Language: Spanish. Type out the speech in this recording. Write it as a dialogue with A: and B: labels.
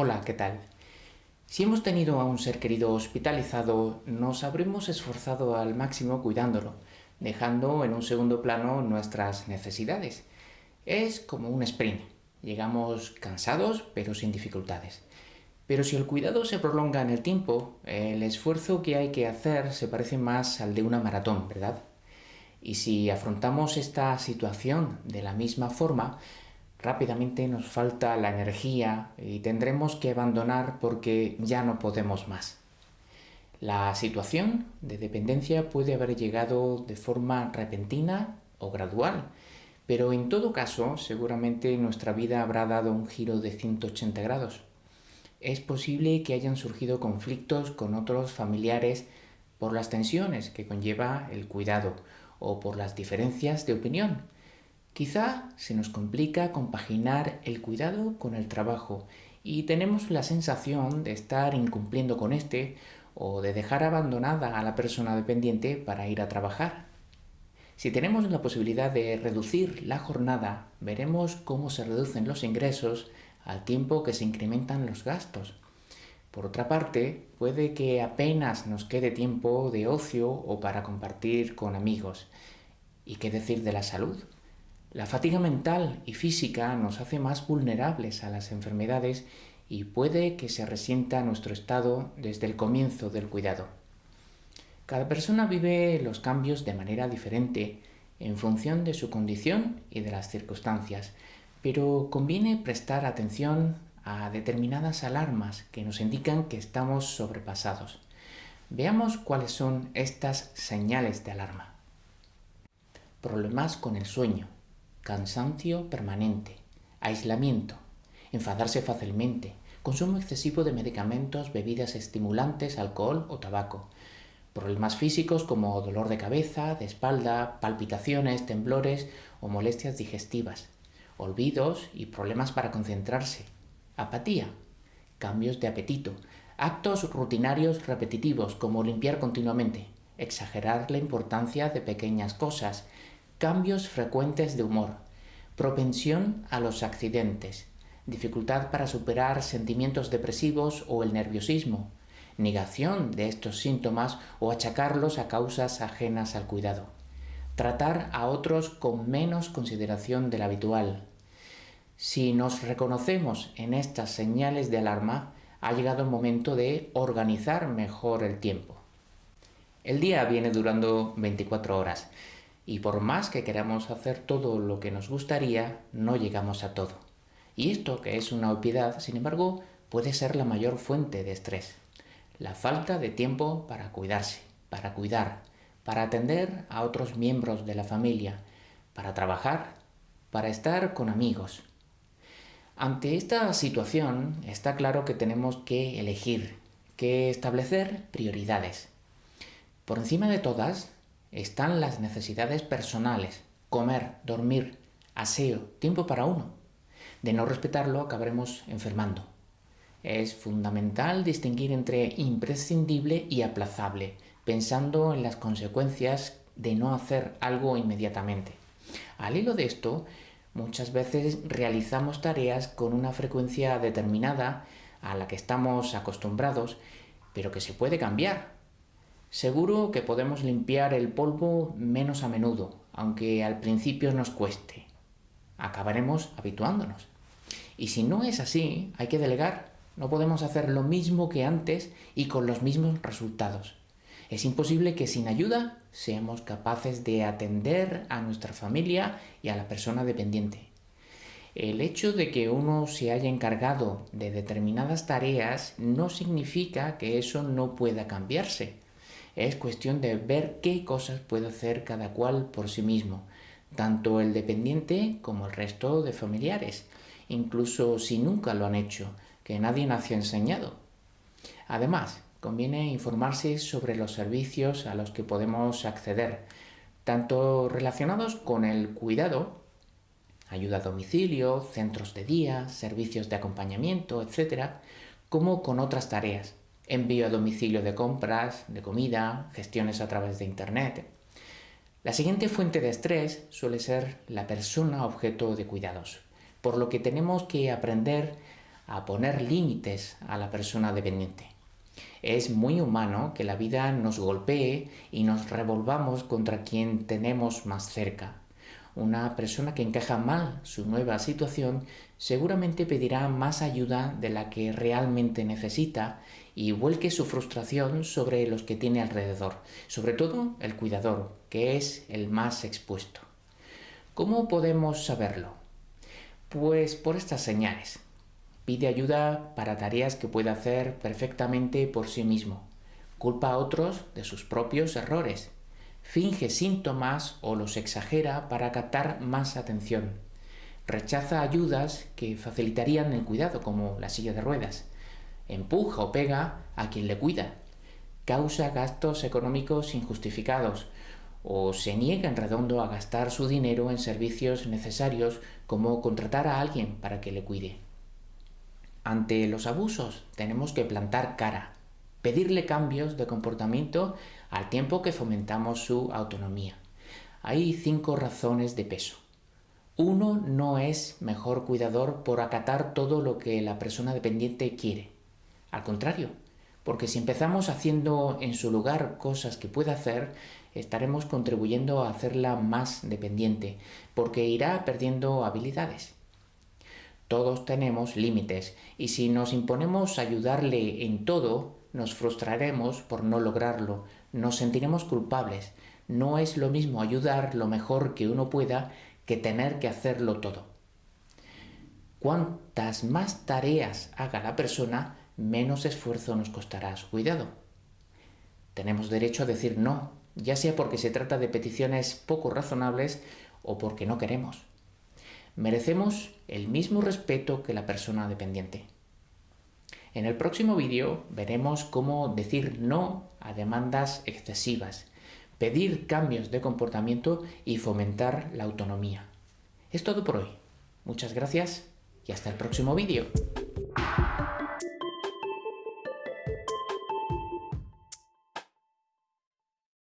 A: Hola, ¿qué tal? Si hemos tenido a un ser querido hospitalizado, nos habremos esforzado al máximo cuidándolo, dejando en un segundo plano nuestras necesidades. Es como un sprint. Llegamos cansados, pero sin dificultades. Pero si el cuidado se prolonga en el tiempo, el esfuerzo que hay que hacer se parece más al de una maratón, ¿verdad? Y si afrontamos esta situación de la misma forma, rápidamente nos falta la energía y tendremos que abandonar porque ya no podemos más. La situación de dependencia puede haber llegado de forma repentina o gradual, pero en todo caso seguramente nuestra vida habrá dado un giro de 180 grados. Es posible que hayan surgido conflictos con otros familiares por las tensiones que conlleva el cuidado o por las diferencias de opinión, Quizá se nos complica compaginar el cuidado con el trabajo y tenemos la sensación de estar incumpliendo con este o de dejar abandonada a la persona dependiente para ir a trabajar. Si tenemos la posibilidad de reducir la jornada, veremos cómo se reducen los ingresos al tiempo que se incrementan los gastos. Por otra parte, puede que apenas nos quede tiempo de ocio o para compartir con amigos. ¿Y qué decir de la salud? La fatiga mental y física nos hace más vulnerables a las enfermedades y puede que se resienta nuestro estado desde el comienzo del cuidado. Cada persona vive los cambios de manera diferente en función de su condición y de las circunstancias, pero conviene prestar atención a determinadas alarmas que nos indican que estamos sobrepasados. Veamos cuáles son estas señales de alarma. Problemas con el sueño, cansancio permanente, aislamiento, enfadarse fácilmente, consumo excesivo de medicamentos, bebidas estimulantes, alcohol o tabaco, problemas físicos como dolor de cabeza, de espalda, palpitaciones, temblores o molestias digestivas, olvidos y problemas para concentrarse, apatía, cambios de apetito, actos rutinarios repetitivos como limpiar continuamente, exagerar la importancia de pequeñas cosas, cambios frecuentes de humor, propensión a los accidentes, dificultad para superar sentimientos depresivos o el nerviosismo, negación de estos síntomas o achacarlos a causas ajenas al cuidado, tratar a otros con menos consideración de la habitual. Si nos reconocemos en estas señales de alarma, ha llegado el momento de organizar mejor el tiempo. El día viene durando 24 horas y por más que queramos hacer todo lo que nos gustaría, no llegamos a todo. Y esto, que es una obviedad, sin embargo, puede ser la mayor fuente de estrés. La falta de tiempo para cuidarse, para cuidar, para atender a otros miembros de la familia, para trabajar, para estar con amigos. Ante esta situación está claro que tenemos que elegir, que establecer prioridades. Por encima de todas, están las necesidades personales, comer, dormir, aseo, tiempo para uno. De no respetarlo acabaremos enfermando. Es fundamental distinguir entre imprescindible y aplazable, pensando en las consecuencias de no hacer algo inmediatamente. Al hilo de esto, muchas veces realizamos tareas con una frecuencia determinada a la que estamos acostumbrados, pero que se puede cambiar Seguro que podemos limpiar el polvo menos a menudo, aunque al principio nos cueste. Acabaremos habituándonos. Y si no es así, hay que delegar. No podemos hacer lo mismo que antes y con los mismos resultados. Es imposible que sin ayuda seamos capaces de atender a nuestra familia y a la persona dependiente. El hecho de que uno se haya encargado de determinadas tareas no significa que eso no pueda cambiarse. Es cuestión de ver qué cosas puede hacer cada cual por sí mismo, tanto el dependiente como el resto de familiares, incluso si nunca lo han hecho, que nadie nació enseñado. Además, conviene informarse sobre los servicios a los que podemos acceder, tanto relacionados con el cuidado, ayuda a domicilio, centros de día, servicios de acompañamiento, etc., como con otras tareas, envío a domicilio de compras, de comida, gestiones a través de Internet. La siguiente fuente de estrés suele ser la persona objeto de cuidados, por lo que tenemos que aprender a poner límites a la persona dependiente. Es muy humano que la vida nos golpee y nos revolvamos contra quien tenemos más cerca. Una persona que encaja mal su nueva situación seguramente pedirá más ayuda de la que realmente necesita y vuelque su frustración sobre los que tiene alrededor, sobre todo el cuidador, que es el más expuesto. ¿Cómo podemos saberlo? Pues por estas señales. Pide ayuda para tareas que puede hacer perfectamente por sí mismo. Culpa a otros de sus propios errores. Finge síntomas o los exagera para captar más atención. Rechaza ayudas que facilitarían el cuidado, como la silla de ruedas. Empuja o pega a quien le cuida. Causa gastos económicos injustificados o se niega en redondo a gastar su dinero en servicios necesarios como contratar a alguien para que le cuide. Ante los abusos tenemos que plantar cara, pedirle cambios de comportamiento al tiempo que fomentamos su autonomía. Hay cinco razones de peso. Uno no es mejor cuidador por acatar todo lo que la persona dependiente quiere. Al contrario, porque si empezamos haciendo en su lugar cosas que puede hacer, estaremos contribuyendo a hacerla más dependiente, porque irá perdiendo habilidades. Todos tenemos límites y si nos imponemos ayudarle en todo, nos frustraremos por no lograrlo, nos sentiremos culpables. No es lo mismo ayudar lo mejor que uno pueda que tener que hacerlo todo. Cuantas más tareas haga la persona, menos esfuerzo nos costará su cuidado. Tenemos derecho a decir no, ya sea porque se trata de peticiones poco razonables o porque no queremos. Merecemos el mismo respeto que la persona dependiente. En el próximo vídeo veremos cómo decir no a demandas excesivas, pedir cambios de comportamiento y fomentar la autonomía. Es todo por hoy. Muchas gracias y hasta el próximo vídeo.